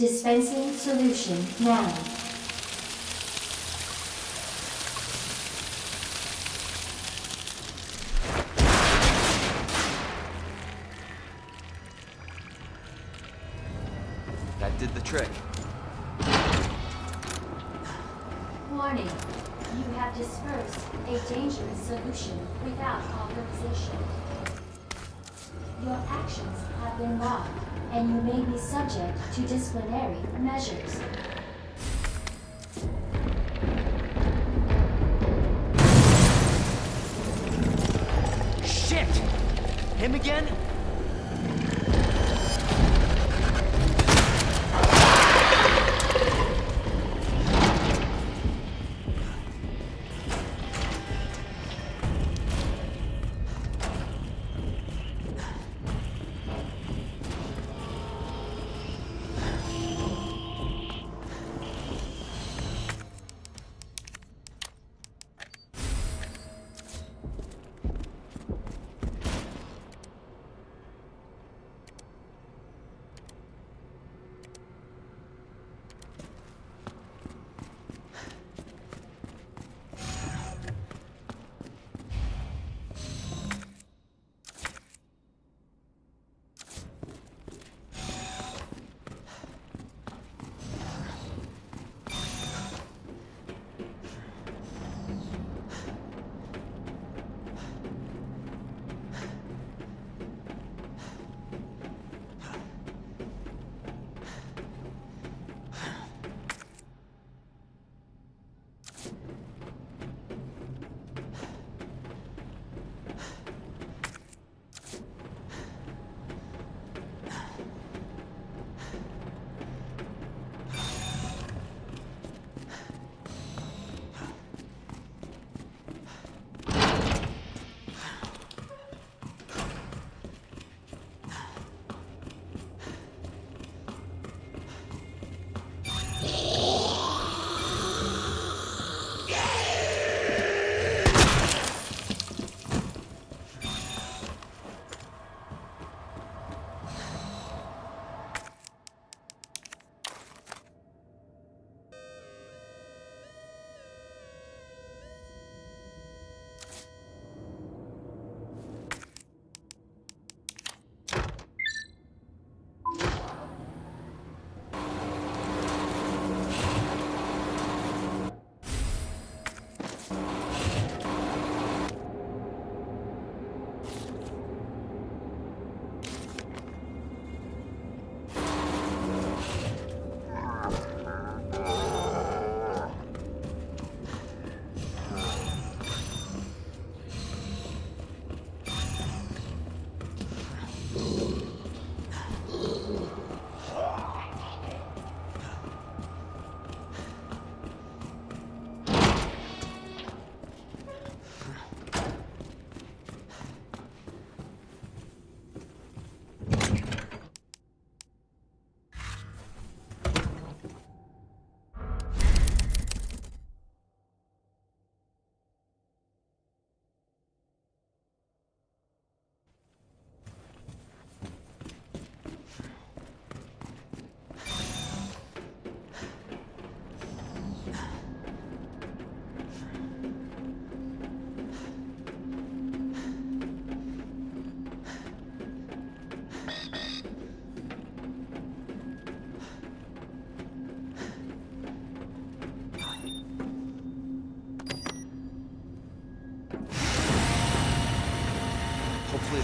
Dispensing solution now. subject to disciplinary measures. Shit! Him again?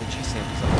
G samples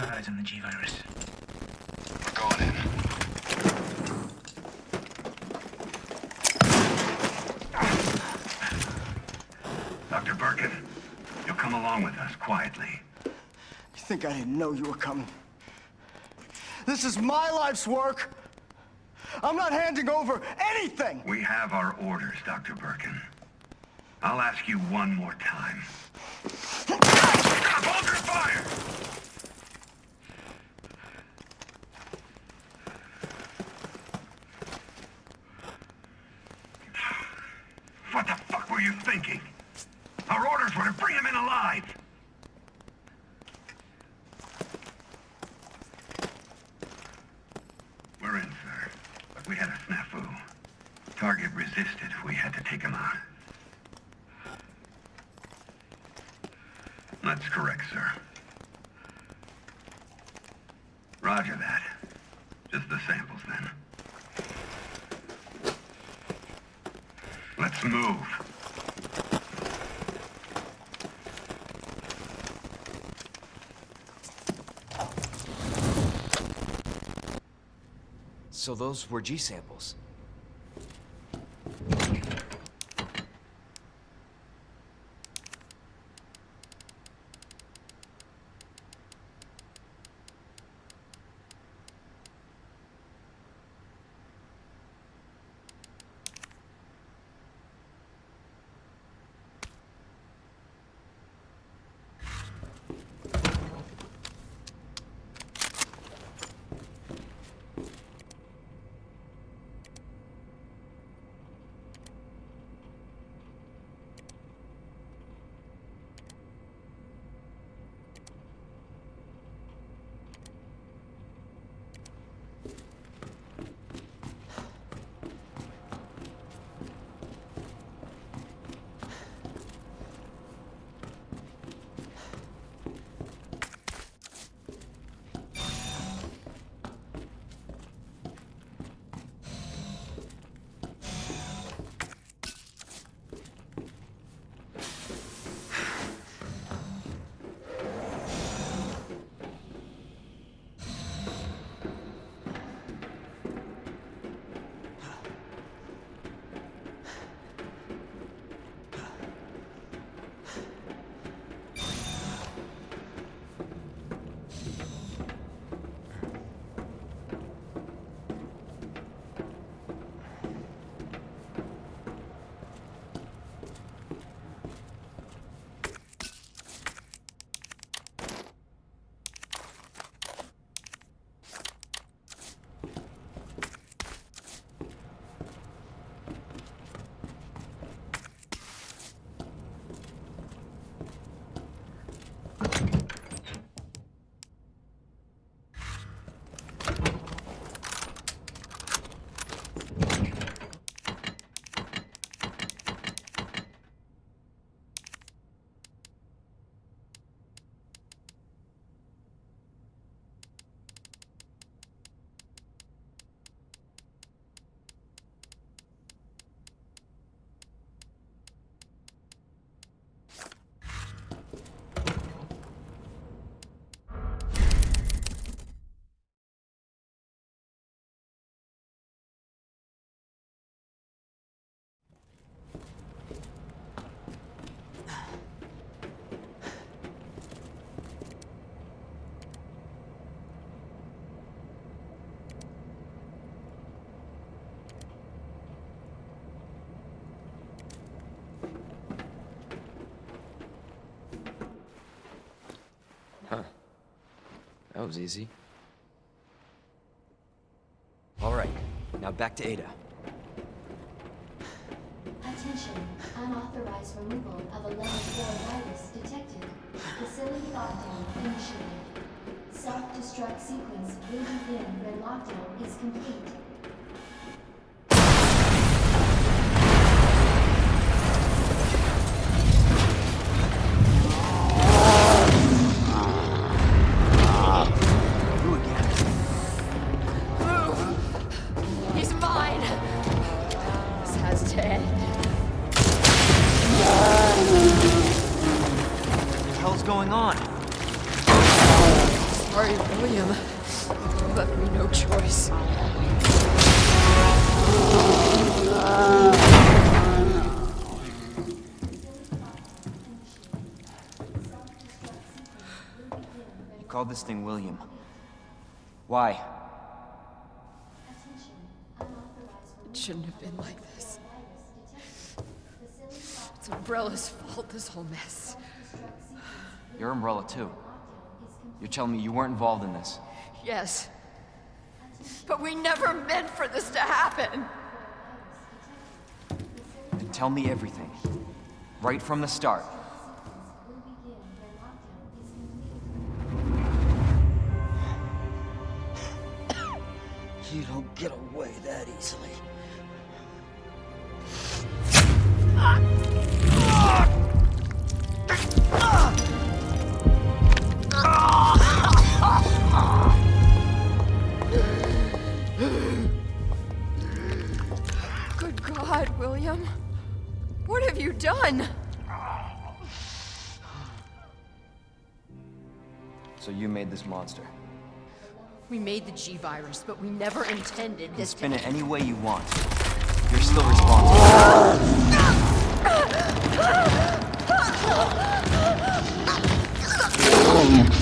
peptides in the G-Virus. We're going in. Dr. Birkin, you'll come along with us quietly. You think I didn't know you were coming? This is my life's work. I'm not handing over anything. We have our orders, Dr. Birkin. I'll ask you one more time. Stop! Hold your fire! What the fuck were you thinking? Our orders were to bring him in alive! We're in, sir. But we had a snafu. Target resisted. We had to take him out. That's correct, sir. Roger that. Just samples, then. Let's move. So those were G samples. That was easy. All right, now back to Ada. Attention, unauthorized removal of a level 4 virus detected. Facility lockdown initiated. Self-destruct sequence will begin when lockdown is complete. You called this thing William. Why? It shouldn't have been like this. It's Umbrella's fault, this whole mess. Your umbrella, too. You're telling me you weren't involved in this. Yes. But we never meant for this to happen. Then tell me everything. Right from the start. You don't get away that easily. Good God, William. What have you done? So you made this monster. We made the G-Virus, but we never intended You can this to... spin it any way you want. You're still responsible.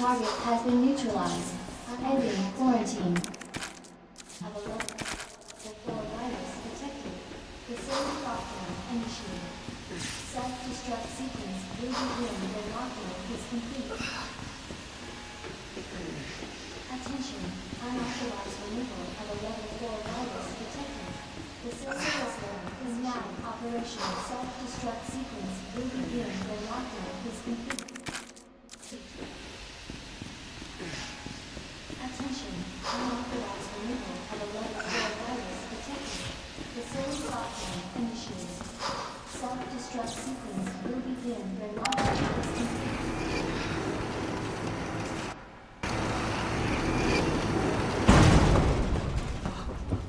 Target has been neutralized. Ending quarantine. Have a look. The virus detected. Facility lockdown initiated. Self-destruct sequence will begin when lockdown is complete. Attention. Unauthorized removal of a level 4 virus detected. The Facility lockdown is now operational. Self-destruct sequence will begin when lockdown is complete. Attention, unauthorized removal of a level 4 virus detected. Facility lockdown initiated. Self-destruct sequence will begin when lockdown is complete.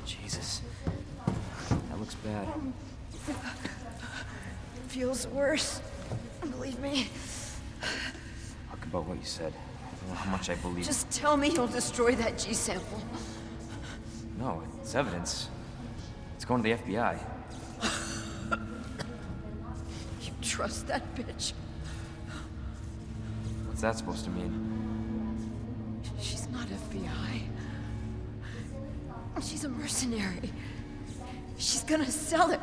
Jesus. That looks bad. Feels worse. Believe me. Talk about what you said. I don't know how much I believe. Just tell me you'll destroy that G sample. No, it's evidence. It's going to the FBI. You trust that bitch? What's that supposed to mean? She's not FBI. She's a mercenary. She's gonna sell it.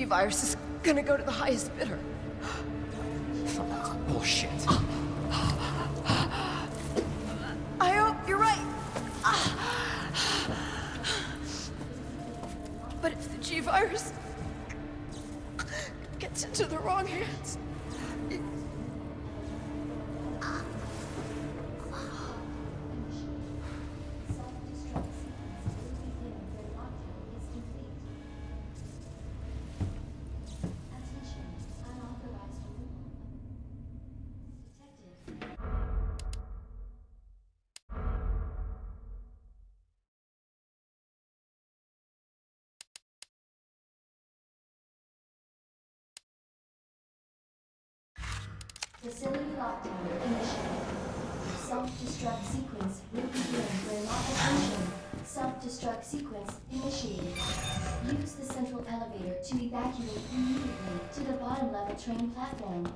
The G-Virus is gonna go to the highest bidder. Bullshit. Oh. Facility lockdown initiated. Self-destruct sequence will begin when attention. Self-destruct sequence initiated. Use the central elevator to evacuate immediately to the bottom level train platform.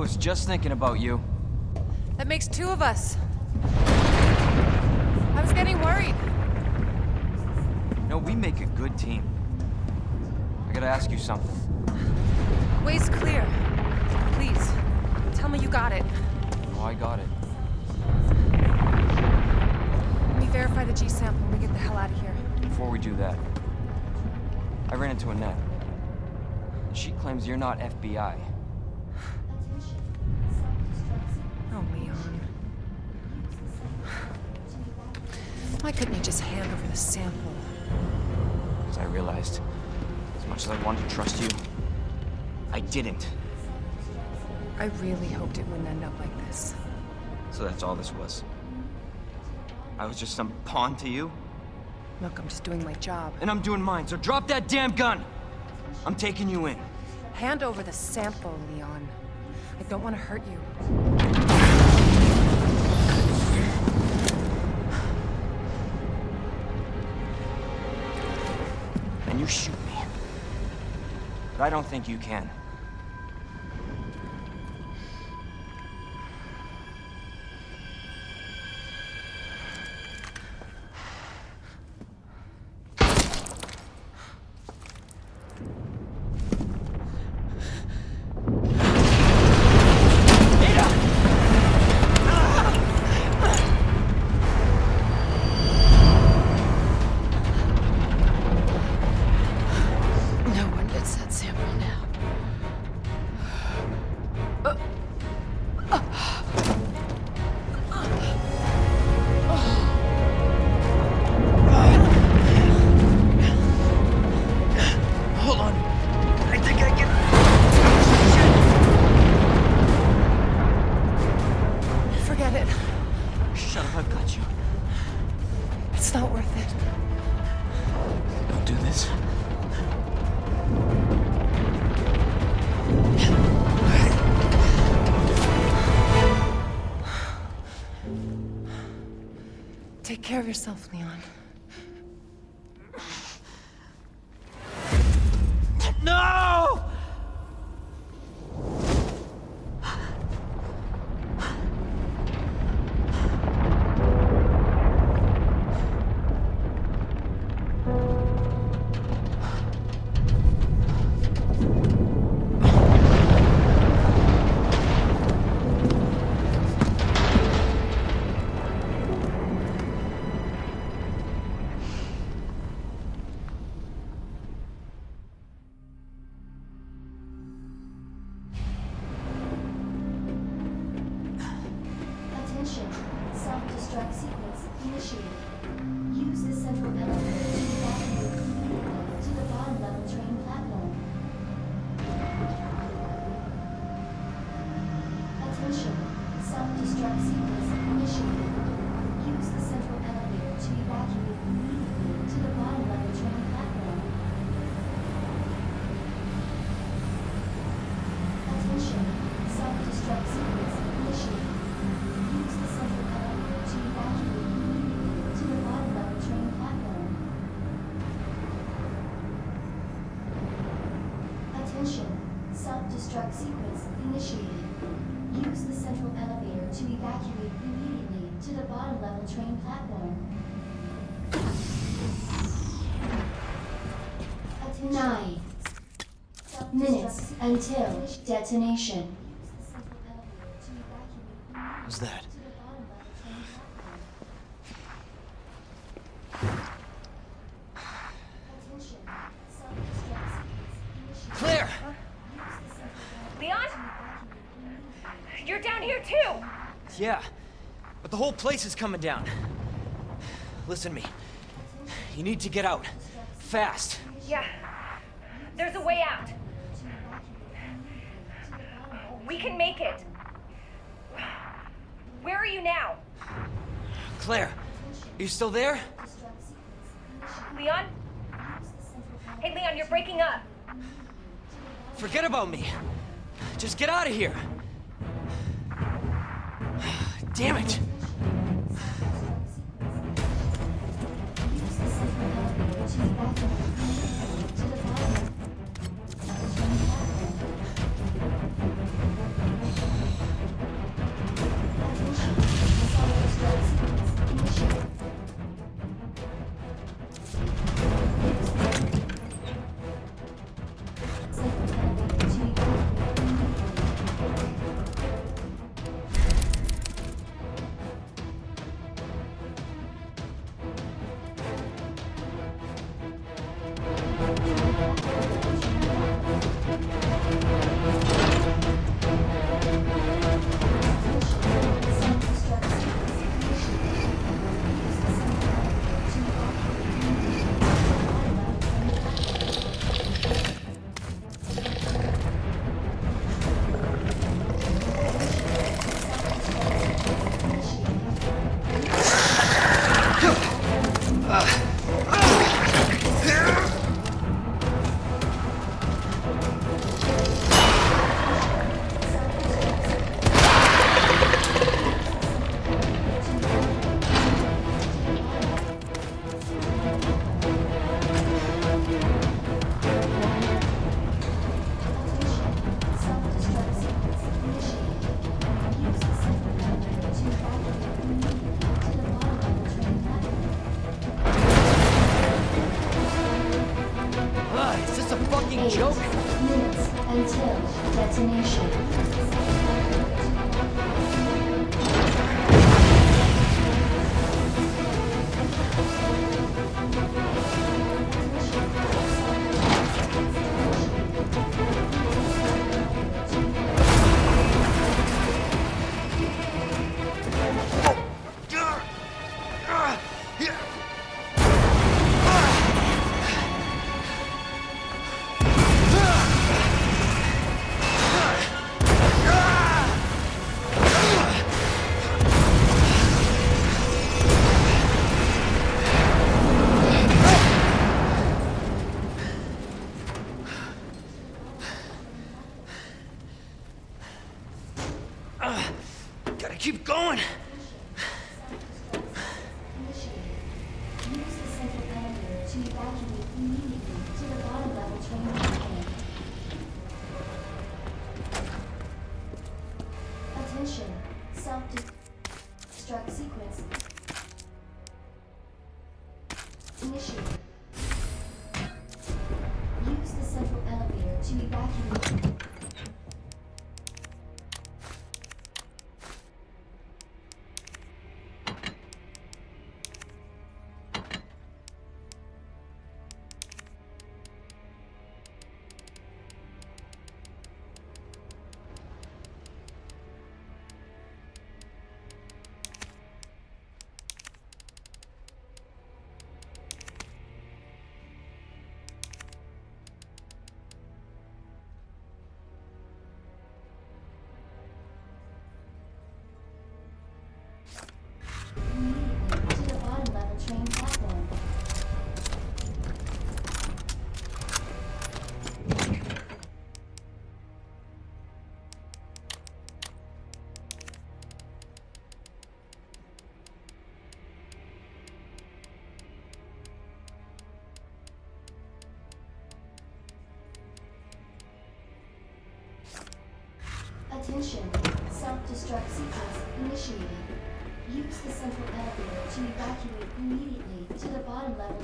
Was just thinking about you. That makes two of us. I was getting worried. No, we make a good team. I gotta ask you something. Way's clear. Please, tell me you got it. Oh, I got it. Let me verify the G sample and we get the hell out of here. Before we do that, I ran into Annette. She claims you're not FBI. Why couldn't you just hand over the sample? Because I realized, as much as I wanted to trust you, I didn't. I really hoped it wouldn't end up like this. So that's all this was. I was just some pawn to you, Look, I'm just doing my job. and I'm doing mine, so drop that damn gun! I'm taking you in. Hand over the sample, Leon. I don't want to hurt you. I don't think you can. Yourself, Leon. Sequence initiated. Use the central elevator to evacuate immediately to the bottom level train platform. Attention. Nine minutes until detonation. What's that? Claire! Leon? You're down here too! Yeah, but the whole place is coming down. Listen to me. You need to get out. Fast. Yeah. There's a way out. We can make it. Where are you now? Claire, are you still there? Leon? Hey, Leon, you're breaking up. Forget about me. Just get out of here. Damn it. Ah! Attention. Self-destruct sequence initiated. Use the central elevator to evacuate immediately to the bottom level.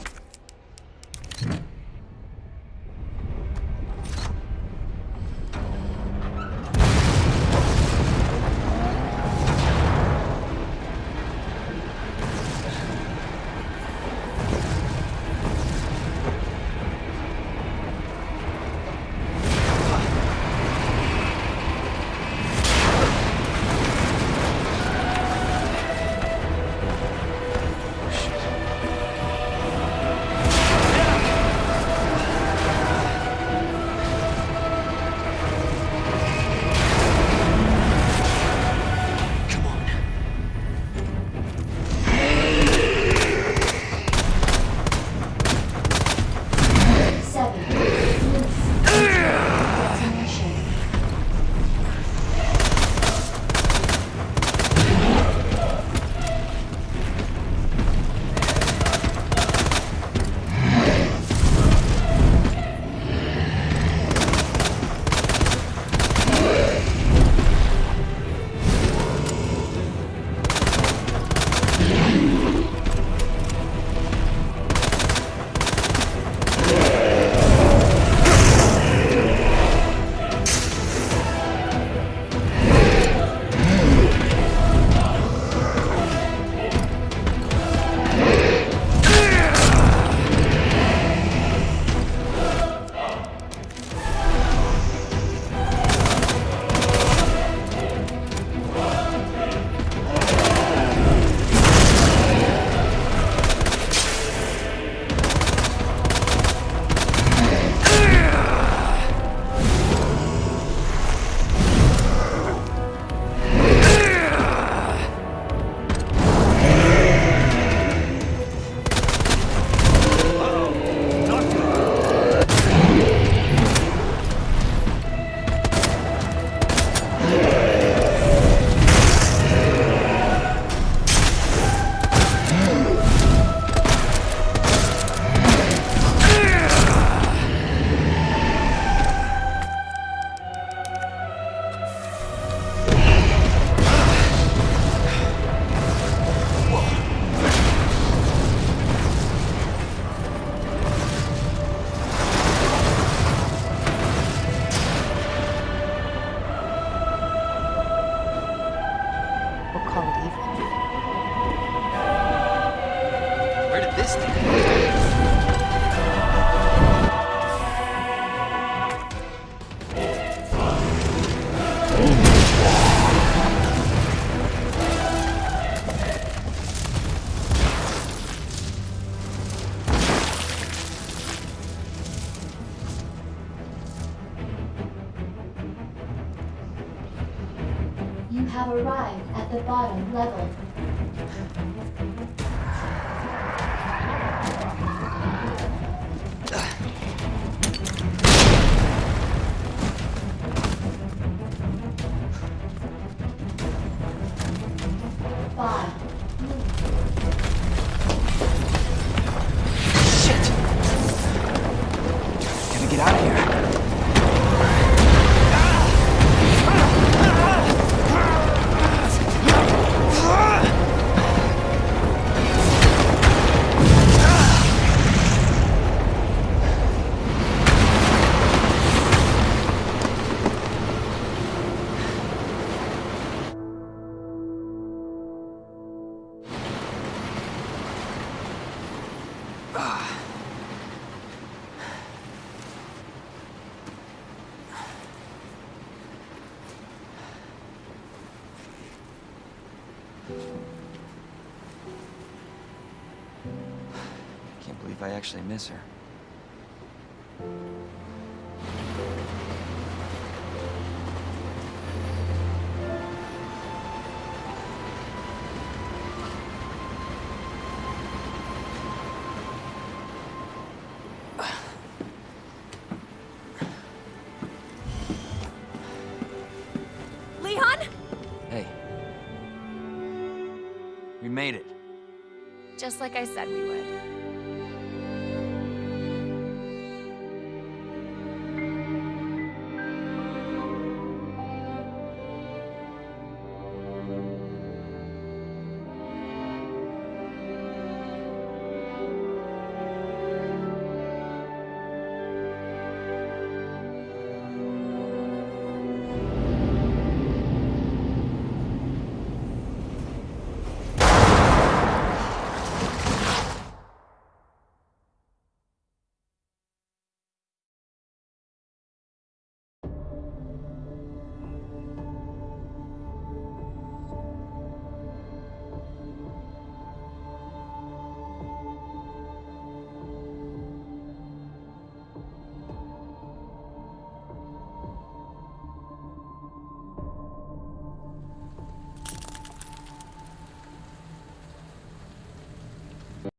the bottom level. Actually miss her. Leon? Hey. We made it. Just like I said we would.